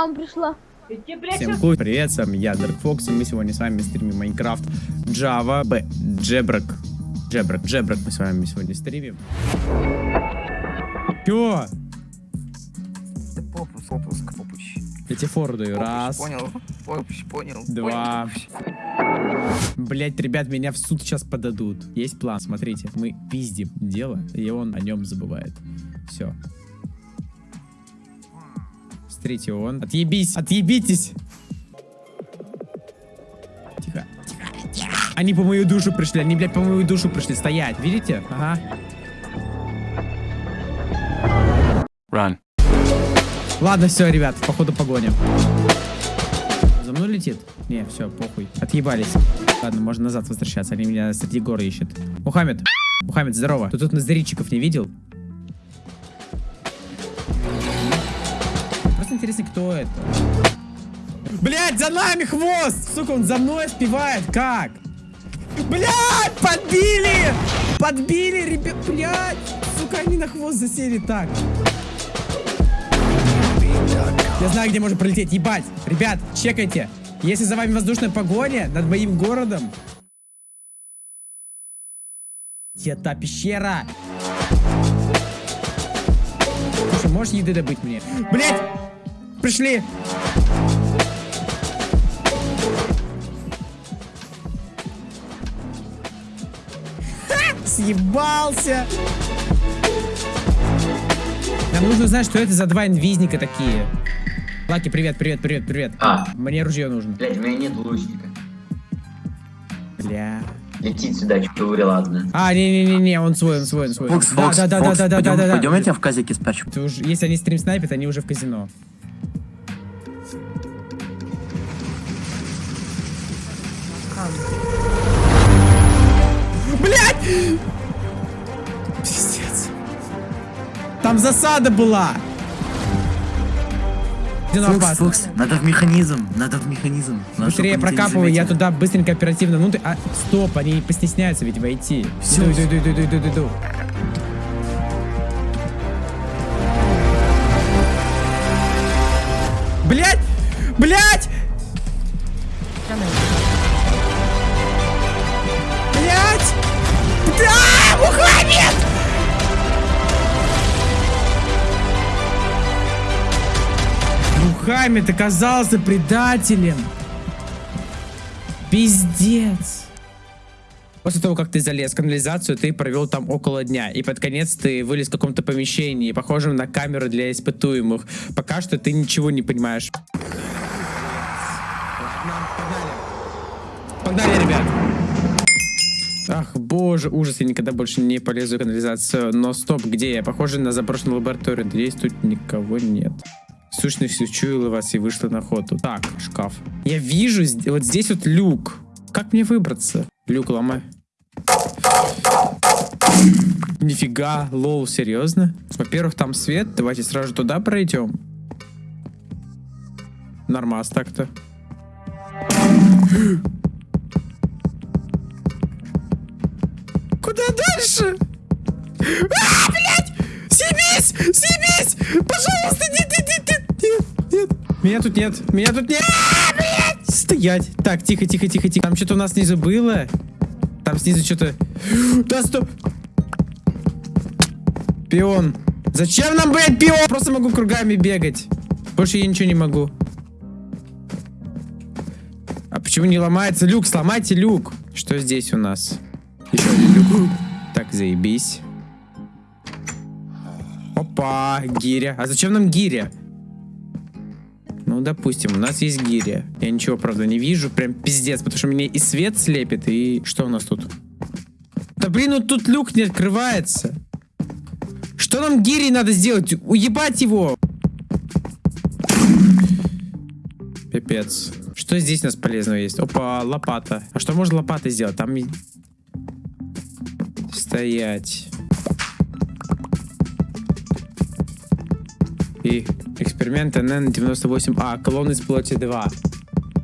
мама пришла. Всем хуй, привет, с вами я, Dark Fox, и мы сегодня с вами стримим Майнкрафт Java B, Джебрак, Джебрак, Джебрак мы с вами сегодня стримим. Чё? Да попуск, попуск, попуч. Я тебе фору даю, Попуч, раз, Понял, попуч, понял. Два. Блять, ребят, меня в суд сейчас подадут. Есть план, смотрите, мы пиздим дело, и он о нем забывает. Все. Смотрите, он. Отъебись, отъебитесь. Тихо, тихо, тихо. Они по мою душу пришли, они, блядь, по мою душу пришли. Стоять, видите? Ага. Run. Ладно, все, ребят, походу погоня. За мной летит? Не, все, похуй. Отъебались. Ладно, можно назад возвращаться, они меня среди гор ищут. Мухаммед, Мухаммед, здорово. Ты тут назаритчиков не видел? Интересно, кто это. Блять, за нами хвост! Сука, он за мной спевает. Как? Блять, подбили! Подбили, ребят, блять! Сука, они на хвост засели так. Я знаю, где можно пролететь. Ебать! Ребят, чекайте. Если за вами воздушная погоня над моим городом... Та пещера? Слушай, можешь еды добыть мне? Блять! Пришли! Ха! Съебался! Нам нужно узнать, что это за два инвизника такие. Лаки, привет, привет, привет, привет. А, Мне ружье нужно. блядь, у меня нет лучника. Бля. Летит сюда, что говорю, ладно. А, не-не-не, он свой, он свой, он свой. Фокс, да, Фокс, да, да, Фокс, да, да, пойдем, да, да, пойдем да. я тебя в казике спрячу. Ты уж- если они стрим снайпят, они уже в казино. Блять! Пиздец. Там засада была. Фокс. Фокс, надо в механизм, надо в механизм. Надо, Быстрее прокапывай, я туда быстренько оперативно внутрь. А, стоп, они постесняются ведь войти. Всё. Иду, иду, иду, иду, иду, иду, Мухаммед оказался предателем. Пиздец. После того, как ты залез в канализацию, ты провел там около дня. И под конец ты вылез в каком-то помещении, похожем на камеру для испытуемых. Пока что ты ничего не понимаешь. Погнали, ребят. Ах, боже, ужас, я никогда больше не полезу в канализацию. Но стоп, где я? Похоже на заброшенную лабораторию. Надеюсь, тут никого нет. Сущность учуяла вас и вышла на охоту. Так, шкаф. Я вижу, вот здесь вот люк. Как мне выбраться? Люк ломай. Нифига, лол, серьезно? Во-первых, там свет, давайте сразу туда пройдем. Нормас так-то. Куда дальше? А, блядь! Съебись! Съебись! Пожалуйста, нет, Меня тут нет, меня тут нет. Стоять. Так, тихо, тихо, тихо, тихо. Там что-то у нас снизу было. Там снизу что-то... Да, стоп! Пион. Зачем нам, блядь, пион? Просто могу кругами бегать. Больше я ничего не могу. А почему не ломается люк? Сломайте люк. Что здесь у нас? Еще один люк. Так, заебись. Опа, гиря. А зачем нам гиря? Ну, допустим, у нас есть гиря. Я ничего, правда, не вижу. Прям пиздец, потому что мне и свет слепит, и... Что у нас тут? Да блин, ну тут люк не открывается. Что нам гири надо сделать? Уебать его! Пипец. Что здесь у нас полезного есть? Опа, лопата. А что можно лопатой сделать? Там... Стоять. Эксперимент НН-98А. Колонн из плоти 2.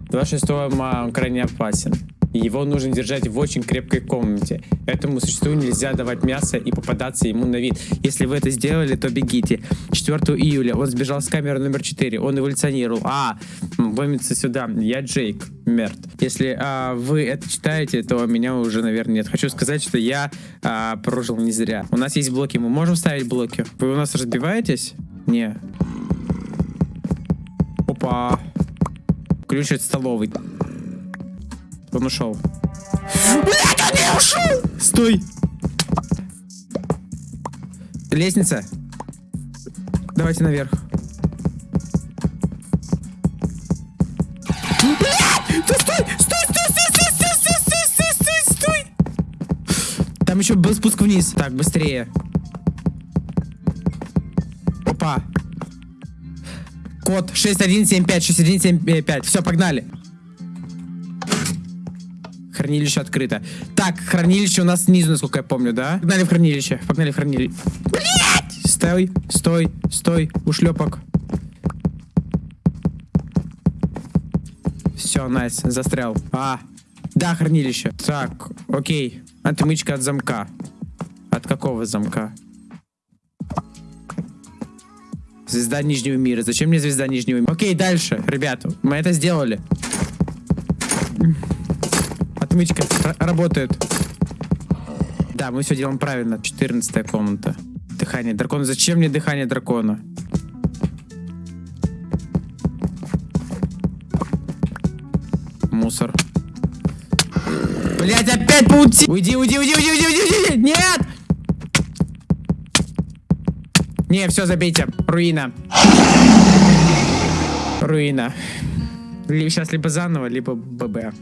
26 ма он крайне опасен. Его нужно держать в очень крепкой комнате. Этому существу нельзя давать мясо и попадаться ему на вид. Если вы это сделали, то бегите. 4 июля он сбежал с камеры номер 4. Он эволюционировал. А, вымется сюда. Я Джейк. Мертв. Если а, вы это читаете, то меня уже, наверное, нет. Хочу сказать, что я а, прожил не зря. У нас есть блоки. Мы можем ставить блоки? Вы у нас разбиваетесь? Не. Опа. Ключ от столовой. Он ушел. Блять, он не ушел! Стой! Лестница. Давайте наверх. Там еще был спуск вниз. Так, быстрее. Код 6175, 6175. Все, погнали. Хранилище открыто. Так, хранилище у нас снизу, насколько я помню, да? Погнали в хранилище. Погнали в хранилище. Блять! Стой, стой, стой, ушлепок. Все, найс, застрял. А, да, хранилище. Так, окей. Отмычка от замка. От какого замка? Звезда Нижнего мира. Зачем мне звезда Нижнего мира? Окей, дальше, ребята. Мы это сделали. Отмычка работает. Да, мы все делаем правильно. 14 комната. Дыхание дракона. Зачем мне дыхание дракона? Мусор. Блять, опять паути... Уйди, уйди, уйди, уйди, уйди, уйди, уйди! Нет! Не, все, забейте. Руина. Руина. Сейчас либо заново, либо ББ.